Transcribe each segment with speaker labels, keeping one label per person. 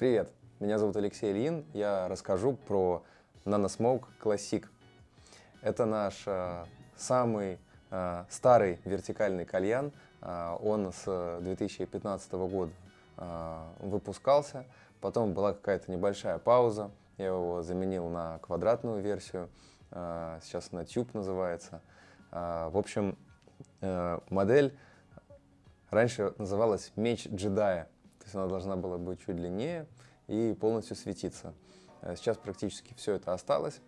Speaker 1: Привет, меня зовут Алексей Ильин. Я расскажу про NanoSmoke Classic. Это наш э, самый э, старый вертикальный кальян. Э, он с 2015 года э, выпускался. Потом была какая-то небольшая пауза. Я его заменил на квадратную версию. Э, сейчас на Tube называется. Э, в общем, э, модель раньше называлась Меч джедая. То есть она должна была быть чуть длиннее и полностью светиться. Э, сейчас практически все это осталось.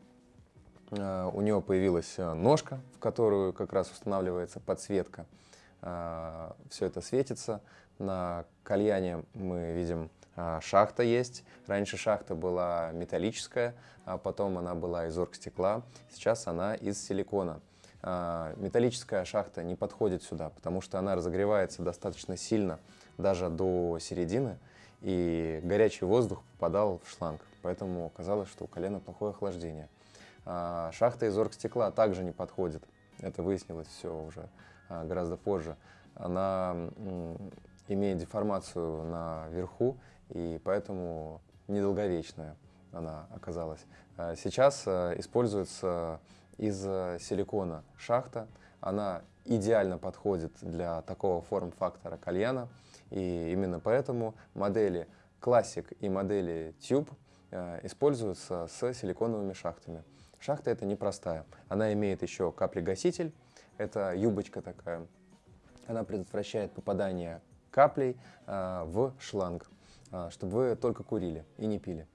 Speaker 1: Э, у него появилась э, ножка, в которую как раз устанавливается подсветка. Все это светится. На кальяне мы видим шахта есть. Раньше шахта была металлическая, а потом она была из оргстекла. Сейчас она из силикона. Металлическая шахта не подходит сюда, потому что она разогревается достаточно сильно даже до середины, и горячий воздух попадал в шланг, поэтому оказалось, что у колена плохое охлаждение. А, шахта из оргстекла также не подходит, это выяснилось все уже а, гораздо позже. Она имеет деформацию наверху, и поэтому недолговечная она оказалась. А, сейчас используется из силикона шахта, она идеально подходит для такого форм-фактора кальяна. И именно поэтому модели Classic и модели Tube э, используются с силиконовыми шахтами. Шахта это непростая. Она имеет еще каплегаситель. Это юбочка такая. Она предотвращает попадание каплей э, в шланг, э, чтобы вы только курили и не пили.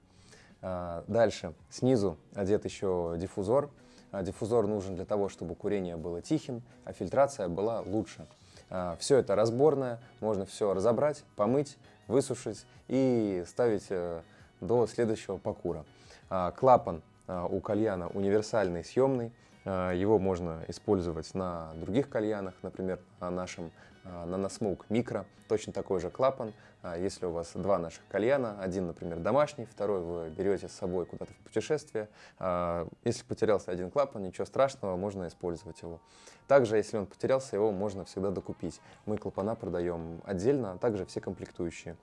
Speaker 1: Дальше. Снизу одет еще диффузор. Диффузор нужен для того, чтобы курение было тихим, а фильтрация была лучше. А, все это разборное, можно все разобрать, помыть, высушить и ставить э, до следующего покура. А, клапан а, у кальяна универсальный, съемный. Его можно использовать на других кальянах, например, на нашем Nanosmoke Micro. Точно такой же клапан. Если у вас два наших кальяна, один, например, домашний, второй вы берете с собой куда-то в путешествие. Если потерялся один клапан, ничего страшного, можно использовать его. Также, если он потерялся, его можно всегда докупить. Мы клапана продаем отдельно, а также все комплектующие.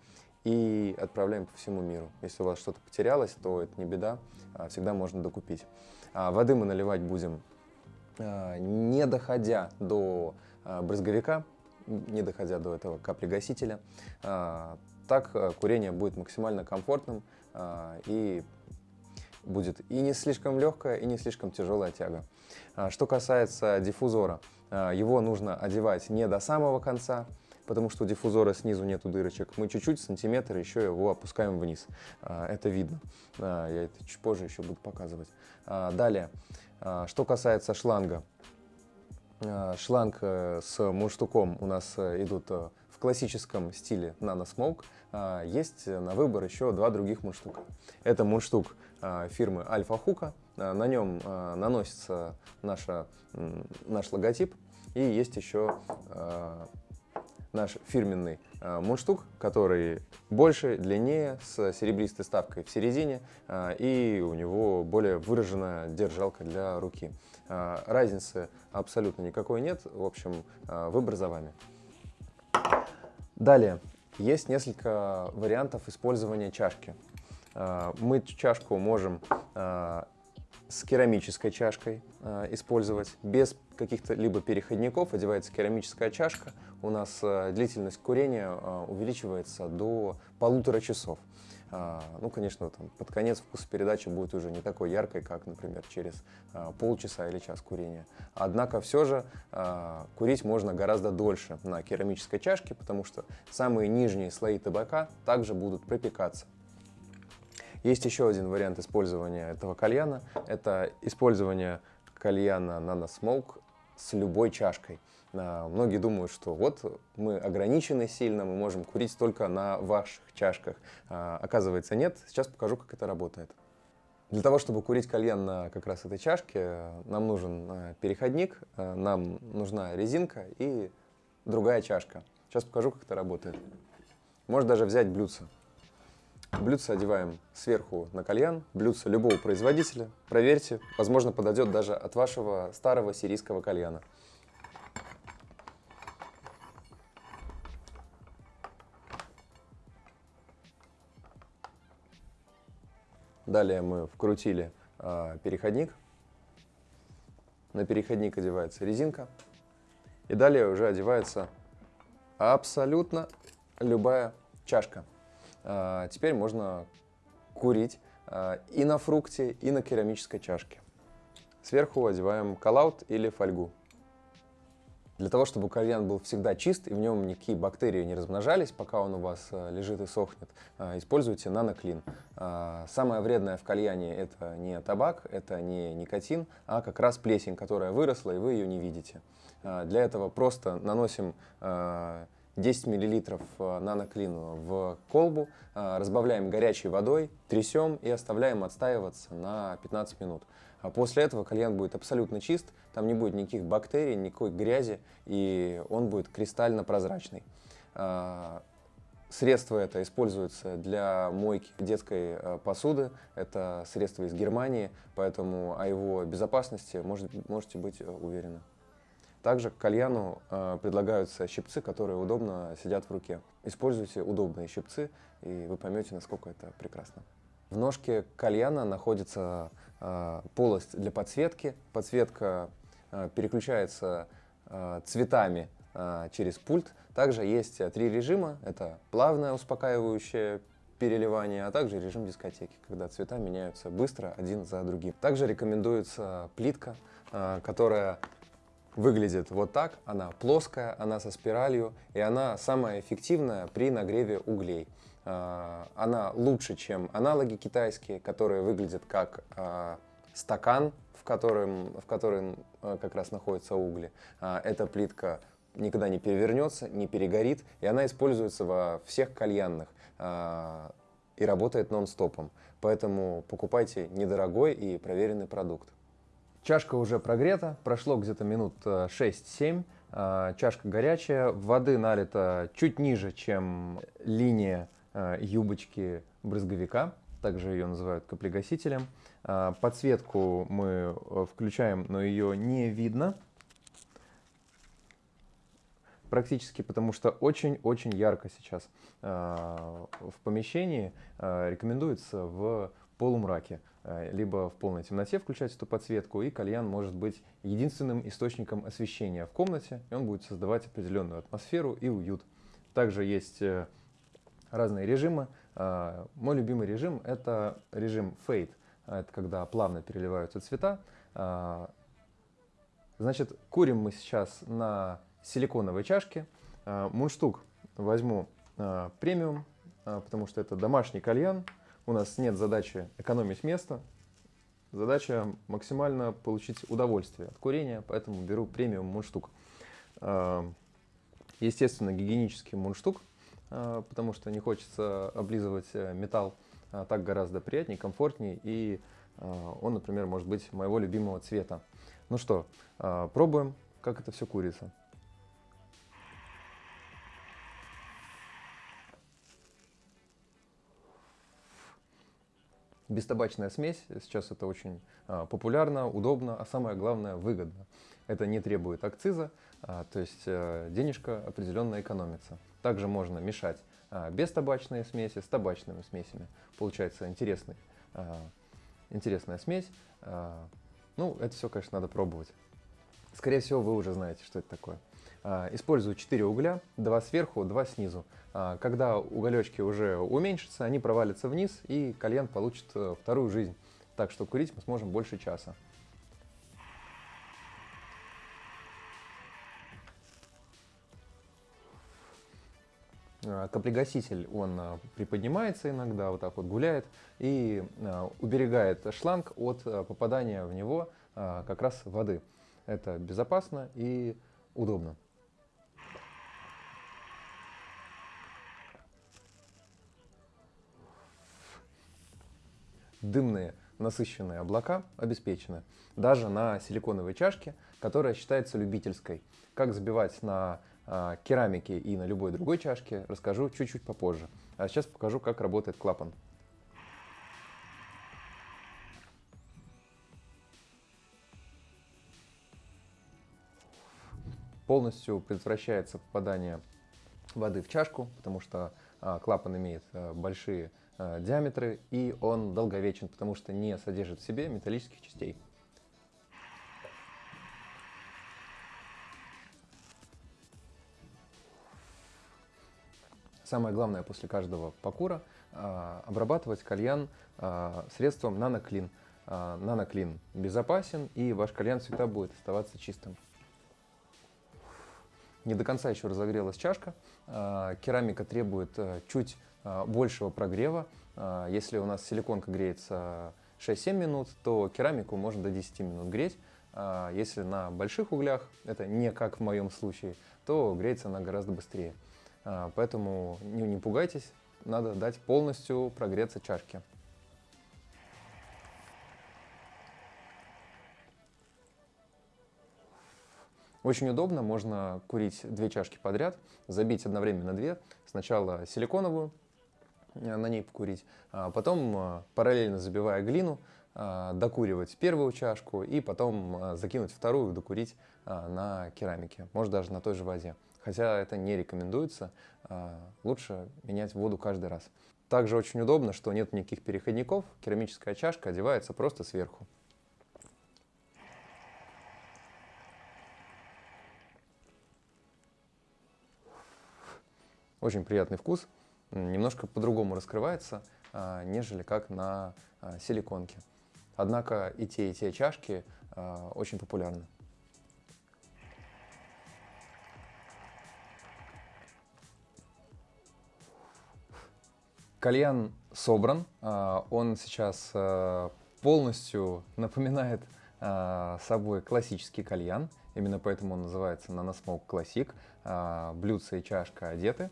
Speaker 1: И отправляем по всему миру. Если у вас что-то потерялось, то это не беда, всегда можно докупить. Воды мы наливать будем не доходя до брызговика, не доходя до этого каплегасителя. А, так э, курение будет максимально комфортным а, и будет и не слишком легкая, и не слишком тяжелая тяга. А, что касается диффузора, его нужно одевать не до самого конца, потому что у диффузора снизу нету дырочек. Мы чуть-чуть, сантиметр, еще его опускаем вниз. Это видно. Я это чуть позже еще буду показывать. Далее, что касается шланга. Э, шланг э, с мундштуком у нас э, идут в классическом стиле Nano Smoke. Есть на выбор еще два других мундштука. Это мундштук фирмы Альфа Хука. На нем наносится наша, наш логотип. И есть еще наш фирменный э, мундштук, который больше, длиннее, с серебристой ставкой в середине, и у него более выраженная держалка для руки. Э, разницы абсолютно никакой нет, в общем, э, выбор за вами. Далее, есть несколько вариантов использования чашки. Э, мы чашку можем с керамической чашкой использовать, без каких-то либо переходников, одевается керамическая чашка, у нас длительность курения увеличивается до полутора часов. Э, ну, конечно, там, под конец вкус передачи будет уже не такой яркой, как, например, через э, полчаса или час курения. Однако все же э, курить можно гораздо дольше на керамической чашке, потому что самые нижние слои табака также будут пропекаться. Есть еще один вариант использования этого кальяна. Это использование кальяна Nano Smoke с любой чашкой. А, многие думают, что вот мы ограничены сильно, мы можем курить только на ваших чашках. А, оказывается, нет. Сейчас покажу, как это работает. Для того, чтобы курить кальян на как раз этой чашке, нам нужен а, переходник, нам нужна резинка и другая чашка. Сейчас покажу, как это работает. Можно даже взять блюдце. Блюдце одеваем сверху на кальян, блюдце любого производителя. Проверьте, возможно, подойдет даже от вашего старого сирийского кальяна. Далее мы вкрутили э, переходник. На переходник одевается резинка. И далее уже одевается абсолютно любая чашка. Э, теперь можно курить э, и на фрукте, и на керамической чашке. Сверху одеваем коллаут или фольгу. Для того, чтобы кальян был всегда чист и в нем никакие бактерии не размножались, пока он у вас э, лежит и сохнет, э, используйте наноклин. Э, самое вредное в кальяне это не табак, это не никотин, а как раз плесень, которая выросла и вы ее не видите. Для этого просто наносим 10 мл наноклину в колбу, разбавляем горячей водой, трясем и оставляем отстаиваться на 15 минут. А после этого кальян будет абсолютно чист, там не будет никаких бактерий, никакой грязи, и он будет кристально прозрачный. А, средство это используется для мойки детской посуды. Это средство из Германии, поэтому о его безопасности может, можете быть э, уверены. Также к кальяну э, предлагаются щипцы, которые удобно сидят в руке. Используйте удобные щипцы, и вы поймете, насколько это прекрасно. В ножке кальяна находится э, полость для подсветки. Подсветка э, переключается э, цветами э, через пульт. Также есть три режима. Это плавное успокаивающее переливание, а также режим дискотеки, когда цвета меняются быстро один за другим. Также рекомендуется плитка, э, которая выглядит вот так. Она плоская, она со спиралью, и она самая эффективная при нагреве углей. А, она лучше, чем аналоги китайские, которые выглядят как а, стакан, в котором, в котором а, как раз находятся угли. Эта плитка никогда не перевернется, не перегорит, и она используется во всех кальянных и работает нон-стопом. Поэтому покупайте недорогой и проверенный продукт. Чашка уже прогрета, прошло где-то минут 6-7. Чашка горячая, воды налито чуть ниже, чем линия Э, юбочки брызговика, также ее называют каплегасителем. Э, подсветку мы э, включаем, но ее не видно практически, потому что очень-очень ярко сейчас в помещении. Рекомендуется в полумраке, либо в полной темноте включать эту подсветку, и кальян может быть единственным источником освещения в комнате, и он будет создавать определенную атмосферу и уют. Также есть разные режимы. А, мой любимый режим – это режим Fade. Это когда плавно переливаются цвета. Значит, курим мы сейчас на силиконовой чашке. Мундштук возьму премиум, потому что это домашний кальян. У нас нет задачи экономить место. Задача максимально получить удовольствие от курения, поэтому беру премиум мундштук. Естественно, гигиенический мундштук – а, потому что не хочется облизывать э, металл. А, так гораздо приятнее, комфортнее, и а, он, например, может быть моего любимого цвета. Ну что, пробуем, как это все курица. Бестабачная смесь, сейчас это очень популярно, удобно, а самое главное выгодно. Это не требует акциза, то есть э, денежка определенно экономится. Также можно мешать а, без табачные смеси с табачными смесями. Получается интересный, а, интересная смесь. А, ну, это все, конечно, надо пробовать. Скорее всего, вы уже знаете, что это такое. Использую 4 угля, 2 сверху, 2 снизу. Когда уголечки уже уменьшатся, они провалятся вниз, и кальян получит э, вторую жизнь. Так что курить мы сможем больше часа. Э, каплегаситель, он э, приподнимается иногда, вот так вот гуляет и э, уберегает шланг от попадания в него как раз воды. Это безопасно и удобно. Дымные насыщенные облака обеспечены даже на силиконовой чашке, которая считается любительской. Как забивать на а, керамики и на любой другой чашке расскажу чуть-чуть попозже. А сейчас покажу, как работает клапан. Полностью предотвращается попадание воды в чашку, потому что А, клапан имеет э, большие э, диаметры и он долговечен, потому что не содержит в себе металлических частей. Самое главное после каждого покура э, обрабатывать кальян э, средством наноклин. Э, наноклин безопасен и ваш кальян всегда будет оставаться чистым. Не до конца еще разогрелась чашка. Э, керамика требует э, чуть э, большего прогрева. Э, если у нас силиконка греется 6-7 минут, то керамику можно до 10 минут греть. Если на больших углях, это не как в моем случае, то греется она гораздо быстрее. А, поэтому не пугайтесь, надо дать полностью прогреться чашке. Очень удобно, можно курить две чашки подряд, забить одновременно две. Сначала силиконовую, э, на ней покурить, а потом э, параллельно забивая глину, э, докуривать первую чашку и потом закинуть вторую, докурить на керамике, может даже на той же воде хотя это не рекомендуется, лучше менять воду каждый раз. Также очень удобно, что нет никаких переходников, керамическая чашка одевается просто сверху. Очень приятный вкус, немножко по-другому раскрывается, а, нежели как на а, силиконке. Однако и те, и те чашки очень популярны. Кальян собран, а, он сейчас а, полностью напоминает а, собой классический кальян, именно поэтому он называется Nanosmoke Classic. Блюдце и чашка одеты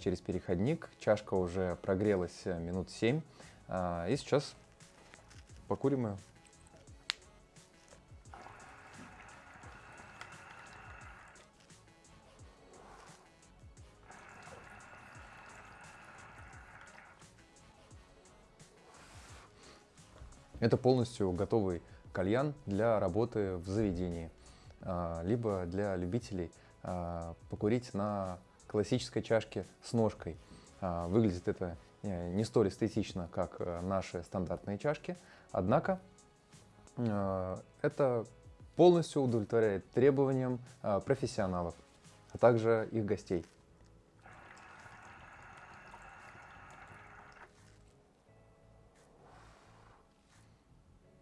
Speaker 1: через переходник, чашка уже прогрелась минут 7, и сейчас покурим ее. Это полностью готовый кальян для работы в заведении, а, либо для любителей а, покурить на классической чашке с ножкой. А, выглядит это э, не столь эстетично, как э, наши стандартные чашки, однако это полностью удовлетворяет требованиям профессионалов, а также их гостей.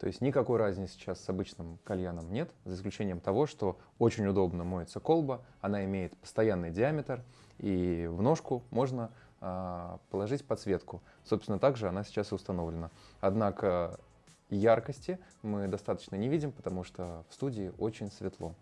Speaker 1: То есть никакой разницы сейчас с обычным кальяном нет, за исключением того, что очень удобно моется колба, она имеет постоянный диаметр, и в ножку можно э, положить подсветку. Собственно, также она сейчас и установлена. Однако яркости мы достаточно не видим, потому что в студии очень светло.